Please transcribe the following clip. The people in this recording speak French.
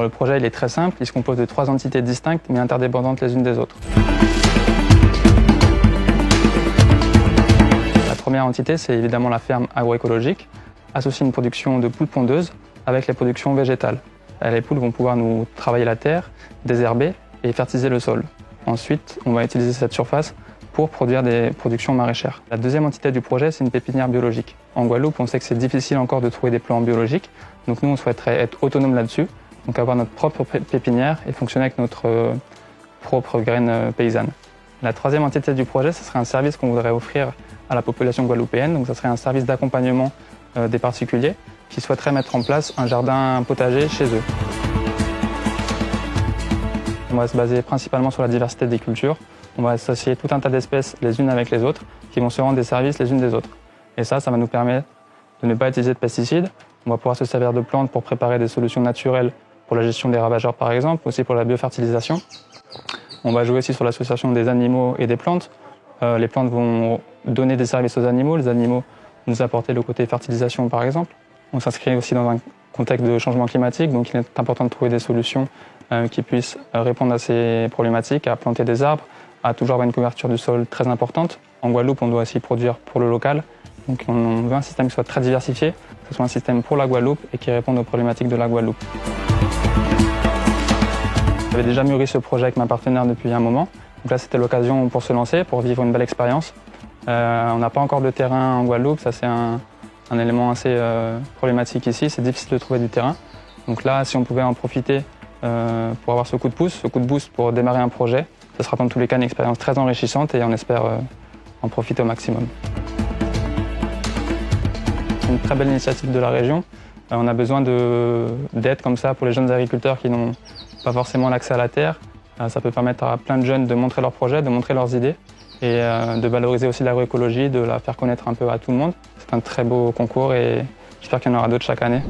Le projet il est très simple, il se compose de trois entités distinctes mais interdépendantes les unes des autres. La première entité c'est évidemment la ferme agroécologique, associe une production de poules pondeuses avec les productions végétales. Les poules vont pouvoir nous travailler la terre, désherber et fertiliser le sol. Ensuite, on va utiliser cette surface pour produire des productions maraîchères. La deuxième entité du projet, c'est une pépinière biologique. En Guadeloupe, on sait que c'est difficile encore de trouver des plants biologiques, donc nous, on souhaiterait être autonome là-dessus, donc avoir notre propre pépinière et fonctionner avec notre euh, propre graine euh, paysanne. La troisième entité du projet, ce serait un service qu'on voudrait offrir à la population guadeloupéenne, donc ce serait un service d'accompagnement euh, des particuliers qui souhaiteraient mettre en place un jardin potager chez eux. On va se baser principalement sur la diversité des cultures. On va associer tout un tas d'espèces les unes avec les autres qui vont se rendre des services les unes des autres. Et ça, ça va nous permettre de ne pas utiliser de pesticides. On va pouvoir se servir de plantes pour préparer des solutions naturelles pour la gestion des ravageurs par exemple, aussi pour la biofertilisation. On va jouer aussi sur l'association des animaux et des plantes. Euh, les plantes vont donner des services aux animaux, les animaux nous apporter le côté fertilisation par exemple. On s'inscrit aussi dans un contexte de changement climatique, donc il est important de trouver des solutions euh, qui puissent répondre à ces problématiques, à planter des arbres, à toujours avoir une couverture du sol très importante. En Guadeloupe, on doit aussi produire pour le local, donc on veut un système qui soit très diversifié, que ce soit un système pour la Guadeloupe et qui réponde aux problématiques de la Guadeloupe. J'avais déjà mûri ce projet avec ma partenaire depuis un moment, donc là c'était l'occasion pour se lancer, pour vivre une belle expérience. Euh, on n'a pas encore de terrain en Guadeloupe, ça c'est un, élément assez euh, problématique ici. C'est difficile de trouver du terrain. Donc là, si on pouvait en profiter euh, pour avoir ce coup de pouce, ce coup de boost pour démarrer un projet, ce sera dans tous les cas une expérience très enrichissante et on espère en profiter au maximum. C'est une très belle initiative de la région. on a besoin d'aide comme ça pour les jeunes agriculteurs qui n'ont pas forcément l'accès à la terre. ça peut permettre à plein de jeunes de montrer leurs projets, de montrer leurs idées et de valoriser aussi l'agroécologie, de la faire connaître un peu à tout le monde. C'est un très beau concours et j'espère qu'il y en aura d'autres chaque année.